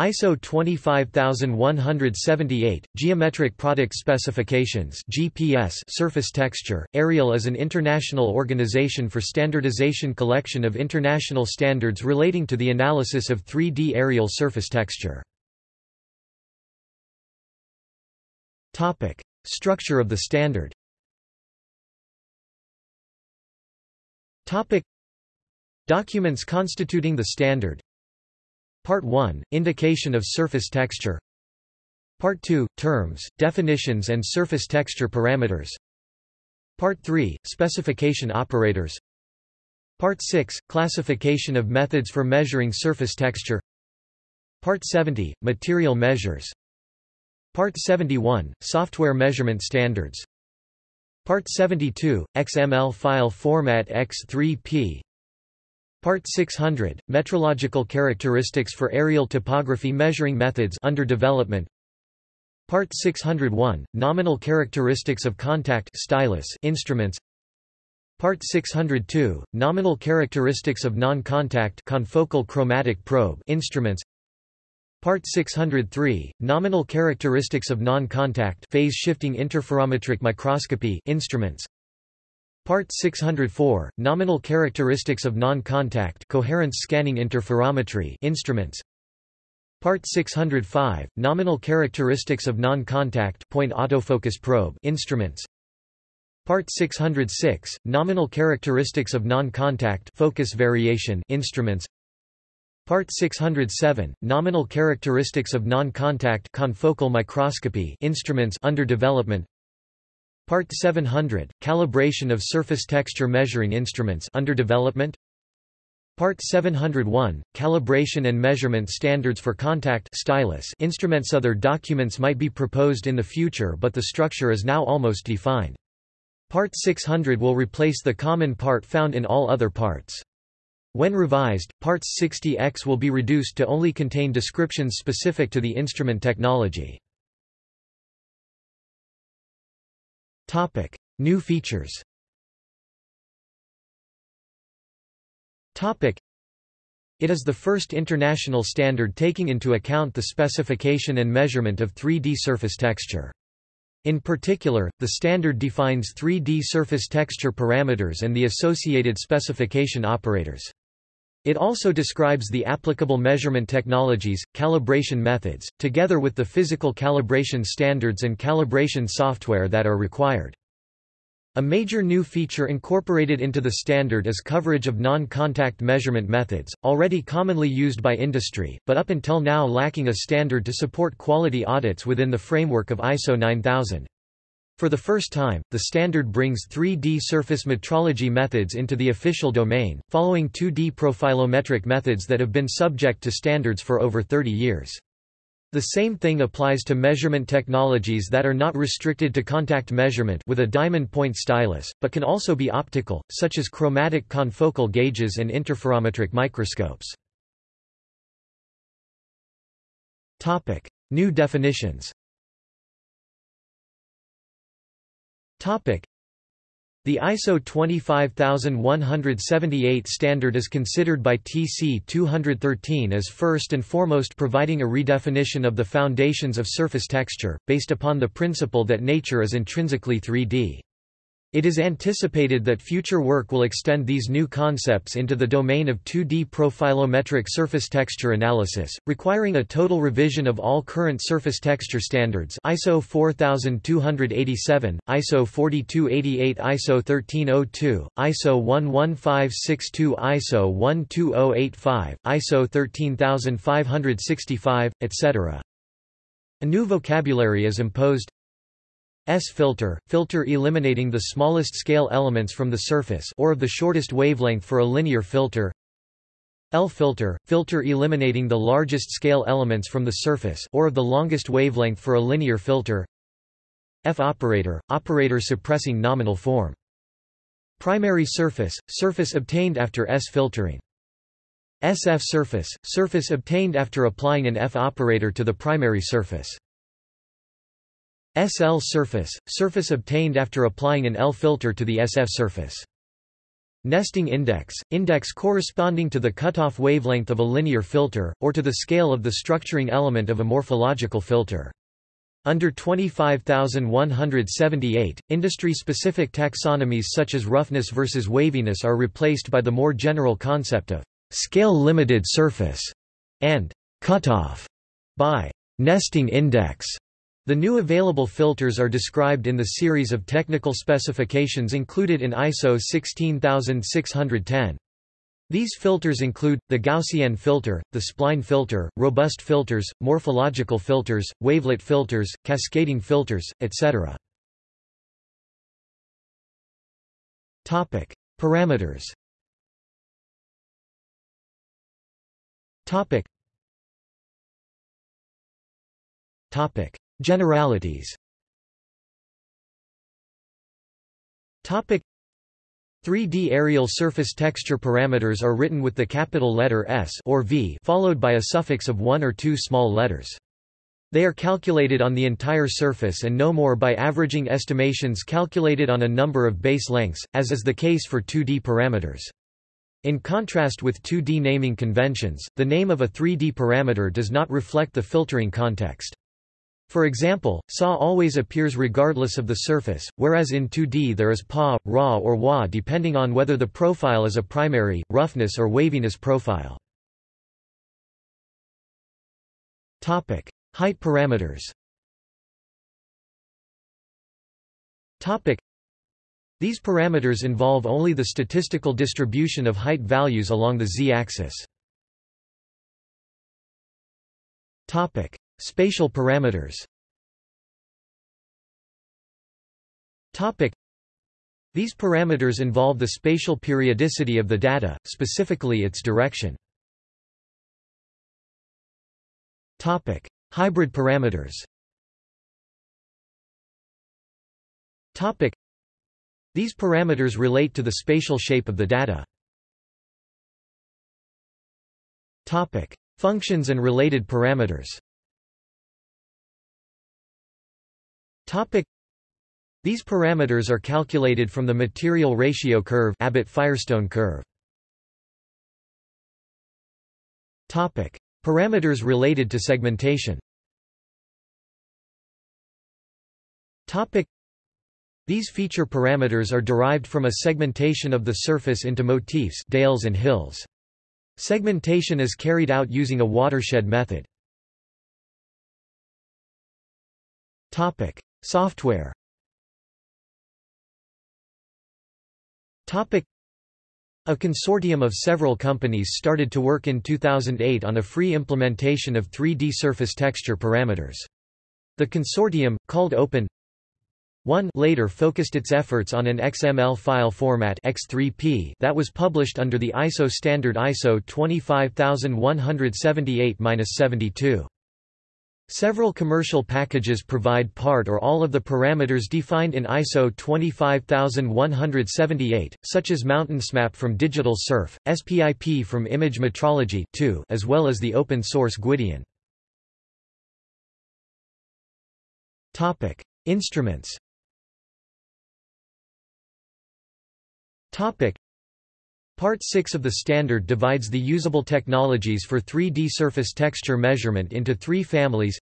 ISO 25178, Geometric Product Specifications GPS surface texture. AREAL is an international organization for standardization collection of international standards relating to the analysis of 3D areal surface texture. Topic: Structure of the standard. Topic: Documents constituting the standard Part 1 – Indication of surface texture. Part 2 – Terms, definitions and surface texture parameters. Part 3 – Specification operators. Part 6 – Classification of methods for measuring surface texture. Part 70 – Material measures. Part 71 – Software measurement standards. Part 72 – XML file format X3P Part 600, Metrological characteristics for areal topography measuring methods under development. Part 601, Nominal characteristics of contact stylus instruments. Part 602, Nominal characteristics of non-contact confocal chromatic probe instruments. Part 603, Nominal characteristics of non-contact phase-shifting interferometric microscopy instruments Part 604, Nominal characteristics of non-contact coherence scanning interferometry instruments. Part 605, Nominal characteristics of non-contact point autofocus probe instruments. Part 606, Nominal characteristics of non-contact focus variation instruments. Part 607, Nominal characteristics of non-contact confocal microscopy instruments under development. Part 700, Calibration of surface texture measuring instruments under development. Part 701, Calibration and measurement standards for contact stylus instruments Other documents might be proposed in the future but the structure is now almost defined. Part 600 will replace the common part found in all other parts. When revised, parts 60X will be reduced to only contain descriptions specific to the instrument technology. Topic: New features. Topic: It is the first international standard taking into account the specification and measurement of 3D surface texture. In particular, the standard defines 3D surface texture parameters and the associated specification operators. It also describes the applicable measurement technologies, calibration methods, together with the physical calibration standards and calibration software that are required. A major new feature incorporated into the standard is coverage of non-contact measurement methods, already commonly used by industry, but up until now lacking a standard to support quality audits within the framework of ISO 9000. For the first time, the standard brings 3D surface metrology methods into the official domain, following 2D profilometric methods that have been subject to standards for over 30 years. The same thing applies to measurement technologies that are not restricted to contact measurement with a diamond point stylus, but can also be optical, such as chromatic confocal gauges and interferometric microscopes. New definitions the ISO 25178 standard is considered by TC 213 as first and foremost providing a redefinition of the foundations of surface texture, based upon the principle that nature is intrinsically 3D. It is anticipated that future work will extend these new concepts into the domain of 2D profilometric surface texture analysis, requiring a total revision of all current surface texture standards ISO 4287, ISO 4288 ISO 1302, ISO 11562 ISO 12085, ISO 13565, etc. A new vocabulary is imposed, S-filter, filter eliminating the smallest scale elements from the surface or of the shortest wavelength for a linear filter L-filter, filter eliminating the largest scale elements from the surface or of the longest wavelength for a linear filter F-operator, operator suppressing nominal form. Primary surface, surface obtained after S-filtering. SF surface, surface obtained after applying an F-operator to the primary surface. SL surface, surface obtained after applying an L filter to the SF surface. Nesting index, index corresponding to the cutoff wavelength of a linear filter, or to the scale of the structuring element of a morphological filter. Under 25178, industry-specific taxonomies such as roughness versus waviness are replaced by the more general concept of scale-limited surface and cutoff by nesting index. The new available filters are described in the series of technical specifications included in ISO 16610. These filters include, the Gaussian filter, the spline filter, robust filters, morphological filters, wavelet filters, cascading filters, etc. Parameters Generalities Topic 3D areal surface texture parameters are written with the capital letter S or V followed by a suffix of one or two small letters. They are calculated on the entire surface and no more by averaging estimations calculated on a number of base lengths, as is the case for 2D parameters. In contrast with 2D naming conventions, the name of a 3D parameter does not reflect the filtering context. For example, SA always appears regardless of the surface, whereas in 2D there is PA, RA or WA depending on whether the profile is a primary, roughness or waviness profile. Topic: Height parameters Topic: These parameters involve only the statistical distribution of height values along the z-axis. Spatial parameters. These parameters involve the spatial periodicity of the data, specifically its direction. Hybrid parameters. These parameters relate to the spatial shape of the data. Functions and related parameters These parameters are calculated from the material ratio curve Abbott-Firestone curve. Topic: Parameters related to segmentation. Topic: These feature parameters are derived from a segmentation of the surface into motifs dales and hills. Segmentation is carried out using a watershed method. Topic: Software a consortium of several companies started to work in 2008 on a free implementation of 3D surface texture parameters. The consortium, called Open 1 later focused its efforts on an XML file format X3P that was published under the ISO standard ISO 25178-72. Several commercial packages provide part or all of the parameters defined in ISO 25178, such as MountainsMap from Digital Surf, SPIP from Image Metrology 2, as well as the open-source Gwyddion. Topic: Instruments. Topic: Part 6 of the standard divides the usable technologies for 3D surface texture measurement into three families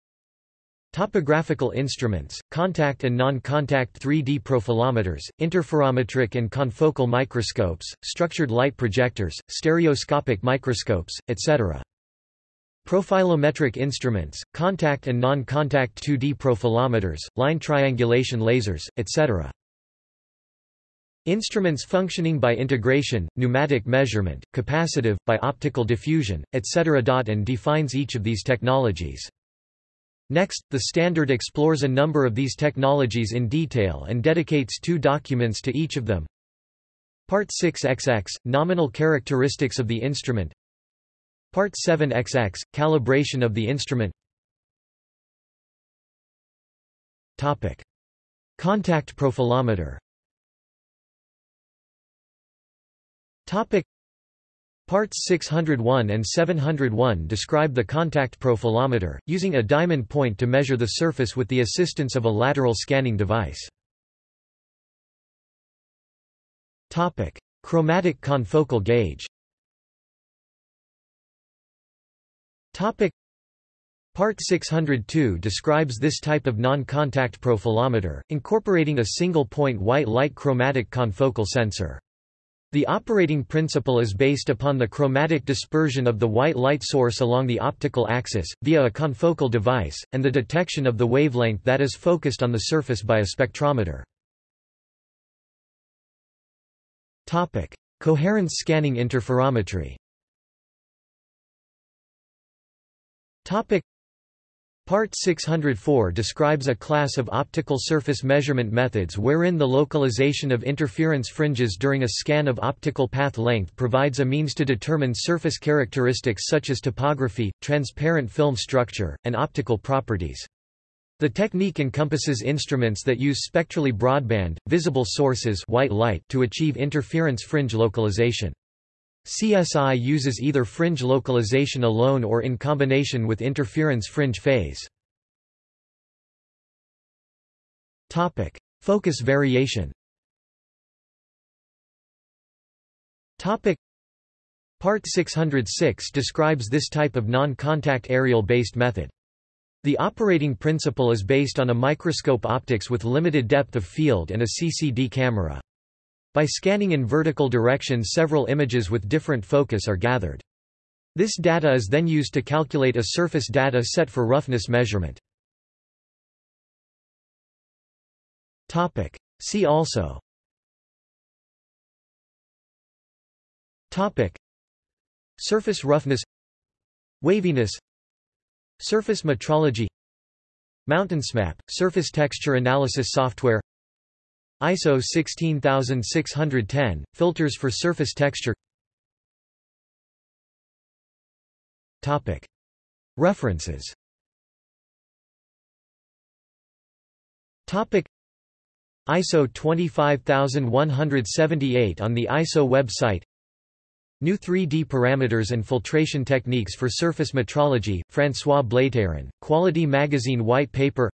Topographical instruments, contact and non-contact 3D profilometers, interferometric and confocal microscopes, structured light projectors, stereoscopic microscopes, etc. Profilometric instruments, contact and non-contact 2D profilometers, line triangulation lasers, etc. Instruments functioning by integration, pneumatic measurement, capacitive, by optical diffusion, etc. and defines each of these technologies. Next, the standard explores a number of these technologies in detail and dedicates two documents to each of them. Part 6XX – Nominal characteristics of the instrument Part 7XX – Calibration of the instrument Topic. Contact profilometer Topic Parts 601 and 701 describe the contact profilometer, using a diamond point to measure the surface with the assistance of a lateral scanning device. Topic: Chromatic confocal gauge Topic Part 602 describes this type of non-contact profilometer, incorporating a single-point white light chromatic confocal sensor. The operating principle is based upon the chromatic dispersion of the white light source along the optical axis, via a confocal device, and the detection of the wavelength that is focused on the surface by a spectrometer. Coherence scanning interferometry Part 604 describes a class of optical surface measurement methods wherein the localization of interference fringes during a scan of optical path length provides a means to determine surface characteristics such as topography, transparent film structure, and optical properties. The technique encompasses instruments that use spectrally broadband, visible sources white light to achieve interference fringe localization. CSI uses either fringe localization alone or in combination with interference fringe phase. Topic: Focus variation. Topic: Part 606 describes this type of non-contact areal-based method. The operating principle is based on a microscope optics with limited depth of field and a CCD camera. By scanning in vertical direction several images with different focus are gathered. This data is then used to calculate a surface data set for roughness measurement. See also. Topic. Surface roughness. Waviness. Surface metrology. MountainsMap, surface texture analysis software ISO 16610, filters for surface texture. References. ISO 25178 on the ISO website. New 3D parameters and filtration techniques for surface metrology, François Blateyron, Quality Magazine White Paper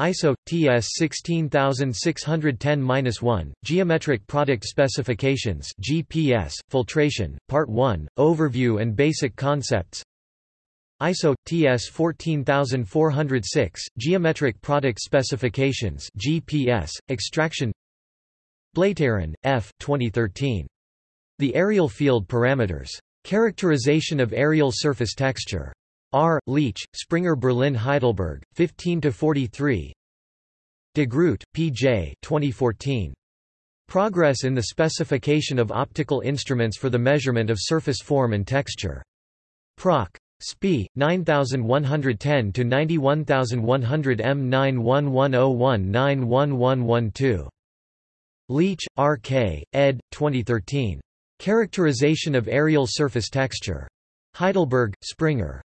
ISO TS 16610-1 Geometric Product Specifications GPS Filtration Part 1 Overview and Basic Concepts. ISO TS 14406 Geometric Product Specifications GPS Extraction. Blateyron, F 2013 The Areal Field Parameters. Characterization of areal surface texture R. Leach, Springer Berlin Heidelberg, 15–43 De Groot, P. J. 2014. Progress in the specification of optical instruments for the measurement of surface form and texture. Proc. Sp. 9110-91100 M9110191112. Leach, R. K., ed. 2013. Characterization of areal surface texture. Heidelberg, Springer.